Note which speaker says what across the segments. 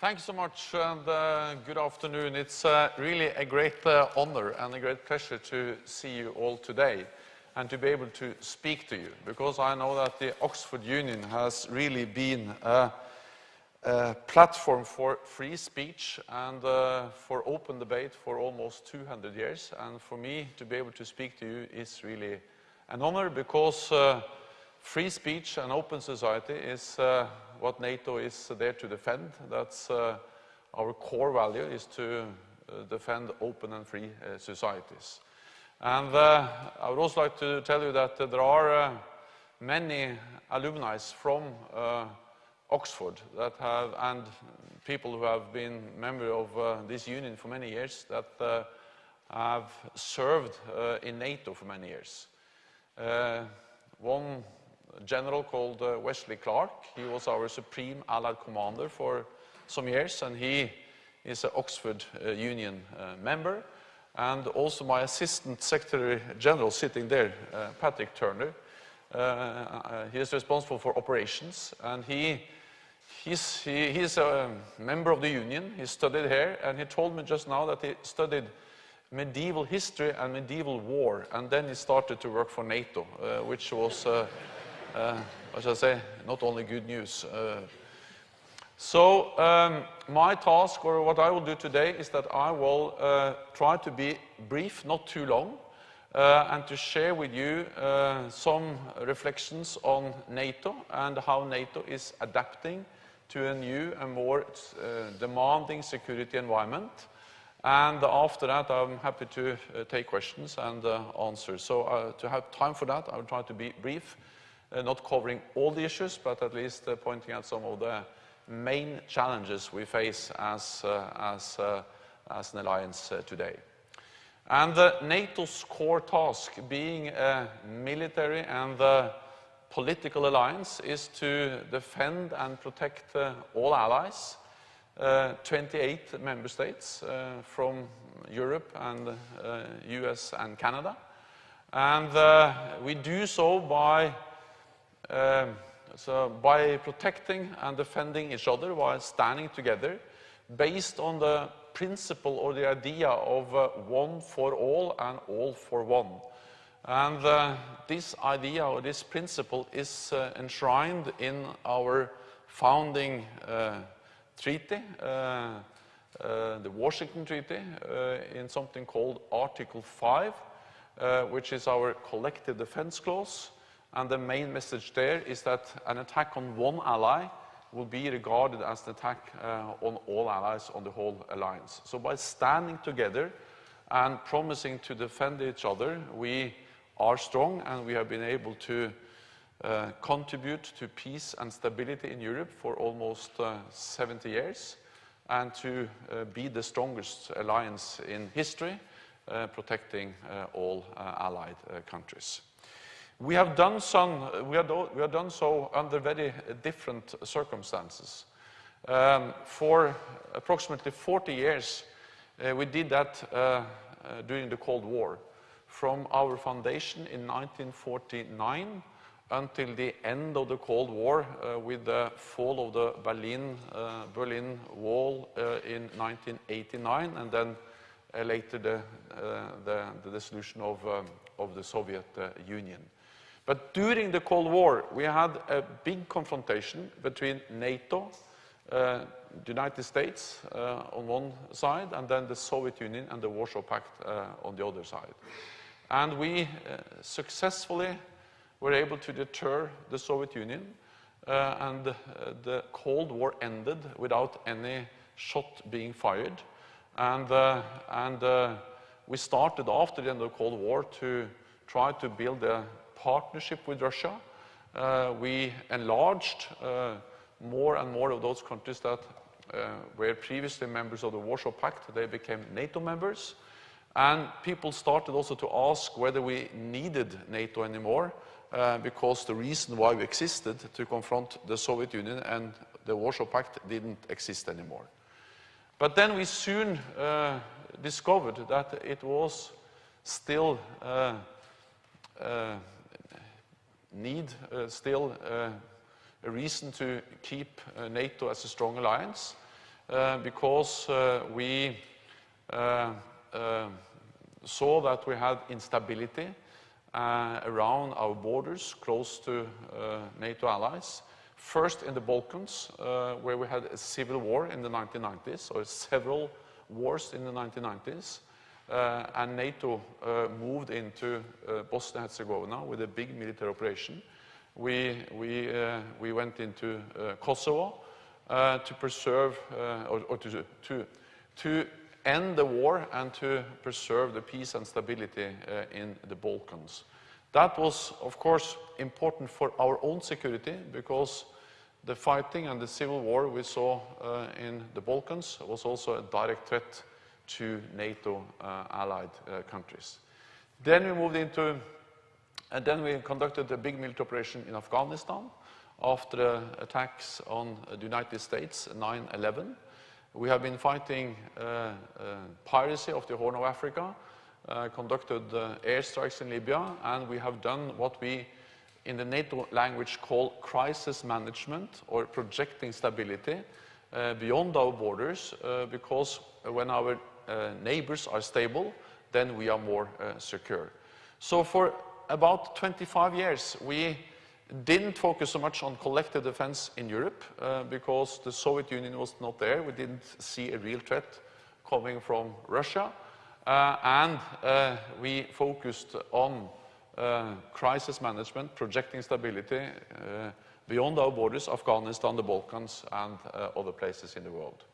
Speaker 1: Thank you so much and uh, good afternoon. It's uh, really a great uh, honor and a great pleasure to see you all today and to be able to speak to you because I know that the Oxford Union has really been a, a platform for free speech and uh, for open debate for almost 200 years and for me to be able to speak to you is really an honor because uh, free speech and open society is uh, what NATO is there to defend. That's uh, our core value is to uh, defend open and free uh, societies. And uh, I would also like to tell you that there are many alumni from Oxford that have, and people who have been member of this union for many years that have served in NATO for many years. one general called uh, Wesley Clark. He was our Supreme Allied Commander for some years, and he is an Oxford uh, Union uh, member. And also my Assistant Secretary General sitting there, uh, Patrick Turner. Uh, he is responsible for operations, and he He's, he, he's, a member of the union, he studied here, and he told me just now that he studied medieval history and medieval war, and then he started to work for NATO, uh, which was uh, uh, what shall I say, not only good news. Uh, so um, my task, or what I will do today, is that I will uh, try to be brief, not too long, uh, and to share with you uh, some reflections on NATO and how NATO is adapting to a new and more uh, demanding security environment. And after that, I'm happy to take questions and answer. So to have time for that, I will try to be brief uh, Uh, not covering all the issues, but at least uh, pointing out some of the main challenges we face as, uh, as, uh, as an alliance uh, today. And NATO's core task, being a military and political alliance, is to defend and protect all allies, 28 member states from Europe and US and Canada. And we do so by um, so by protecting and defending each other while standing together, based on the principle or the idea of uh, one for all and all for one. And uh, this idea or this principle is uh, enshrined in our founding uh, treaty, uh, uh, the Washington Treaty, in something called Article 5, which is our collective defense clause. And the main message there is that an attack on one ally will be regarded as an attack uh, on all allies on the whole alliance. So by standing together and promising to defend each other, we are strong and we have been able to uh, contribute to peace and stability in Europe for almost uh, 70 years and to uh, be the strongest alliance in history, uh, protecting uh, all allied countries. We have done, we have, we have done so under very different circumstances. Um, for approximately 40 years, uh, we did that uh, uh, during the Cold War. From our foundation in 1949 until the end of the Cold War uh, with the fall of the Berlin, uh, Berlin Wall uh, in 1989 and then later the, the, the, dissolution of, um, of the Soviet Union. But during the Cold War, we had a big confrontation between NATO, uh, the United States uh, on one side, and then the Soviet Union and the Warsaw Pact uh, on the other side. And we uh, successfully were able to deter the Soviet Union, uh, and uh, the Cold War ended without any shot being fired. And, and we started after the end of the Cold War to try to build a partnership with Russia. Uh, we enlarged uh, more and more of those countries that uh, were previously members of the Warsaw Pact. They became NATO members. And people started also to ask whether we needed NATO anymore, uh, because the reason why we existed to confront the Soviet Union and the Warsaw Pact didn't exist anymore. But then we soon uh, discovered that it was still uh, need uh, still uh, a reason to keep uh, NATO as a strong alliance. Uh, because uh, we uh, saw that we had instability around our borders close to NATO allies. First in the Balkans, where we had a civil war in the 1990s, or several wars in the 1990s. Uh, and NATO uh, moved into uh, Bosnia-Herzegovina with a big military operation. We, we, we went into Kosovo to preserve, or, or to, to, to end the war and to preserve the peace and stability uh, in the Balkans. That was, of course, important for our own security because the fighting and the civil war we saw uh, in the Balkans was also a direct threat to NATO uh, allied uh, countries. Then we moved into, and then we conducted a big military operation in Afghanistan after the attacks on the United States, 9-11. We have been fighting uh, uh, piracy of the Horn of Africa, uh, conducted airstrikes in Libya, and we have done what we in the NATO language call crisis management or projecting stability uh, beyond our borders uh, because when our uh, neighbors are stable, then we are more secure. So for about 25 years, we didn't focus so much on collective defense in Europe uh, because the Soviet Union was not there. We didn't see a real threat coming from Russia. Uh, and uh, we focused on uh, crisis management, projecting stability uh, beyond our borders, Afghanistan, the Balkans, and uh, other places in the world.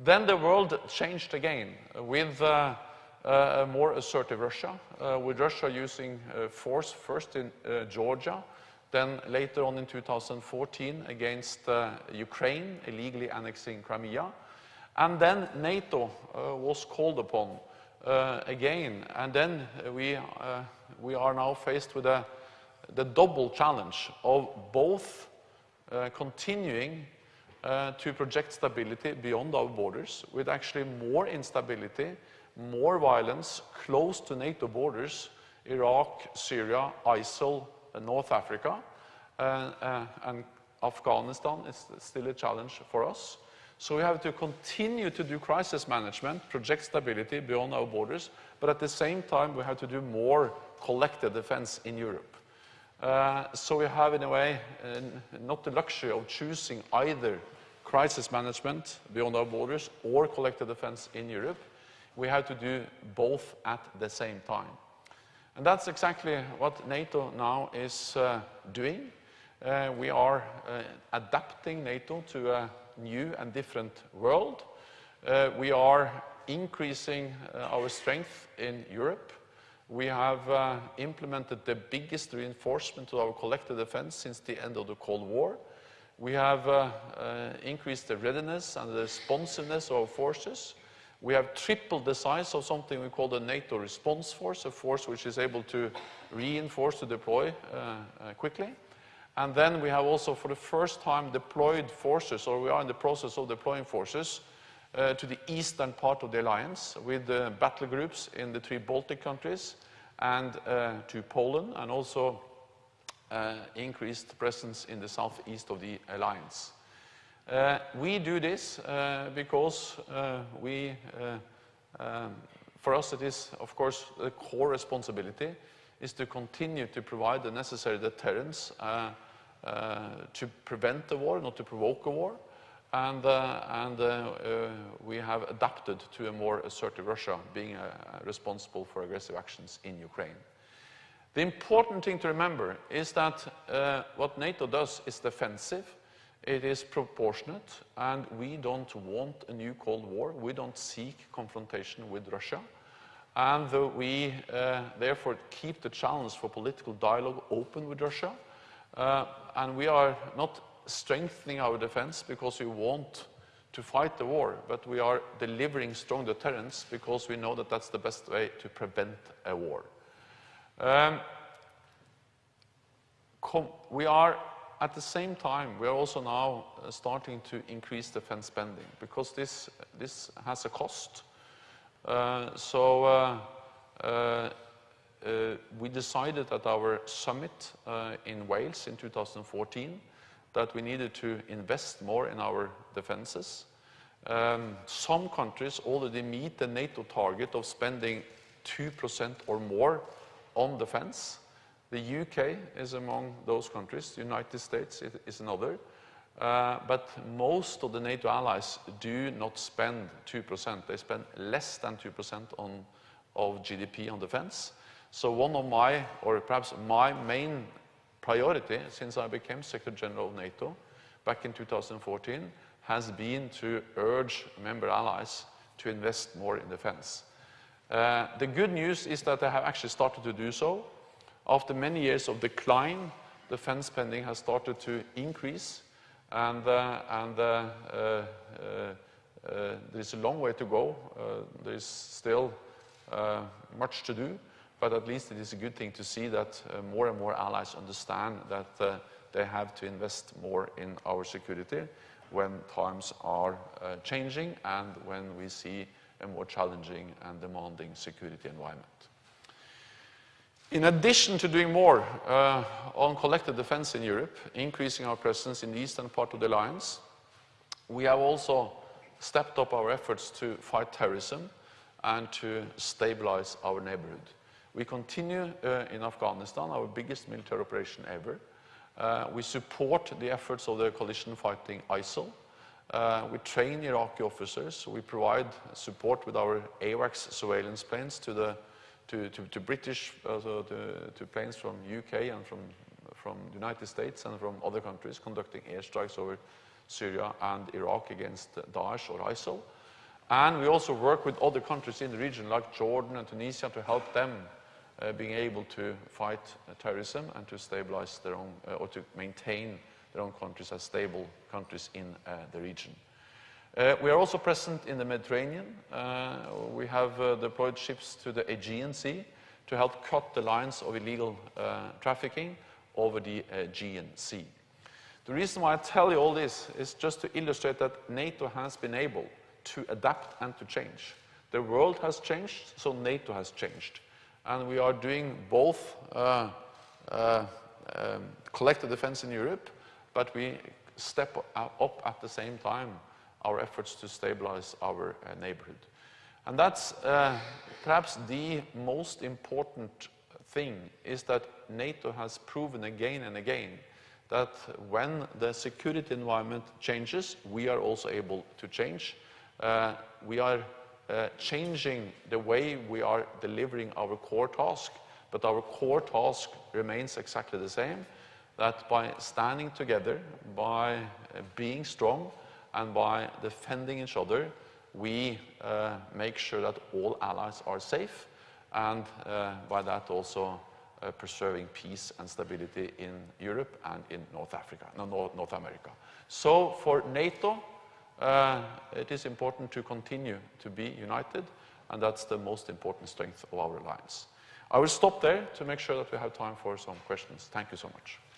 Speaker 1: Then the world changed again with a more assertive Russia, with Russia using force first in Georgia, then later on in 2014 against uh, Ukraine, illegally annexing Crimea. And then NATO uh, was called upon uh, again. And then we, uh, we are now faced with a, the double challenge of both uh, continuing uh, to project stability beyond our borders with actually more instability, more violence close to NATO borders, Iraq, Syria, ISIL, North Africa, uh, uh, and Afghanistan is still a challenge for us. So we have to continue to do crisis management, project stability beyond our borders, but at the same time we have to do more collective defense in Europe. Uh, so we have, in a way, uh, not the luxury of choosing either crisis management beyond our borders or collective defense in Europe. We have to do both at the same time. And that's exactly what NATO now is uh, doing. Uh, we are uh, adapting NATO to a new and different world. Uh, we are increasing uh, our strength in Europe. We have uh, implemented the biggest reinforcement to our collective defense since the end of the Cold War. We have uh, increased the readiness and the responsiveness of our forces. We have tripled the size of something we call the NATO response force, a force which is able to reinforce to deploy uh, uh, quickly. And then we have also, for the first time, deployed forces, or we are in the process of deploying forces uh, to the eastern part of the alliance with uh, battle groups in the three Baltic countries and uh, to Poland, and also uh, increased presence in the southeast of the alliance. Uh, we do this uh, because uh, we, um, for us it is, of course, the core responsibility is to continue to provide the necessary deterrence uh, uh, to prevent the war, not to provoke a war. And, uh, and we have adapted to a more assertive Russia being responsible for aggressive actions in Ukraine. The important thing to remember is that what NATO does is defensive, it is proportionate, and we don't want a new Cold War. We don't seek confrontation with Russia. And we uh, therefore keep the channels for political dialogue open with Russia. Uh, and we are not strengthening our defense because we want to fight the war, but we are delivering strong deterrence because we know that that's the best way to prevent a war. Um, we are at the same time, we are also now uh, starting to increase defense spending because this, this has a cost. Uh, so uh, uh, uh we decided at our summit uh, in Wales in 2014 that we needed to invest more in our defenses. Um, some countries already meet the NATO target of spending 2% or more on defense. The UK is among those countries, the United States is another. Uh, but most of the NATO allies do not spend 2%. They spend less than 2% on, of GDP on defense. So one of my, or perhaps my main priority since I became Secretary General of NATO back in 2014 has been to urge member allies to invest more in defense. Uh, the good news is that they have actually started to do so. After many years of decline, defense spending has started to increase and, uh, and uh, uh, there is a long way to go. there is still much to do, but at least it is a good thing to see that more and more allies understand that they have to invest more in our security when times are uh, changing and when we see a more challenging and demanding security environment. In addition to doing more uh, on collective defense in Europe, increasing our presence in the eastern part of the alliance, we have also stepped up our efforts to fight terrorism and to stabilize our neighborhood. We continue uh, in Afghanistan, our biggest military operation ever. Uh, we support the efforts of the coalition fighting ISIL. Uh, we train Iraqi officers. We provide support with our AWACS surveillance planes to the to, to, to British, uh, to, to, planes from UK and from, from the United States and from other countries conducting airstrikes over Syria and Iraq against Daesh or ISIL. And we also work with other countries in the region like Jordan and Tunisia to help them uh, being able to fight uh, terrorism and to stabilize their own, uh, or to maintain their own countries as stable countries in uh, the region. Uh, we are also present in the Mediterranean. Uh, we have uh, deployed ships to the Aegean Sea to help cut the lines of illegal uh, trafficking over the Aegean Sea. The reason why I tell you all this is just to illustrate that NATO has been able to adapt and to change. The world has changed, so NATO has changed. And we are doing both uh, um, collective defense in Europe, but we step up at the same time our efforts to stabilize our uh, neighborhood. And that's uh, perhaps the most important thing is that NATO has proven again and again that when the security environment changes, we are also able to change. Uh, we are uh, changing the way we are delivering our core task, but our core task remains exactly the same, that by standing together, by uh, being strong, and by defending each other, we uh, make sure that all allies are safe, and uh, by that also uh, preserving peace and stability in Europe and in North Africa, no, North America. So for NATO, uh, it is important to continue to be united, and that's the most important strength of our alliance. I will stop there to make sure that we have time for some questions. Thank you so much.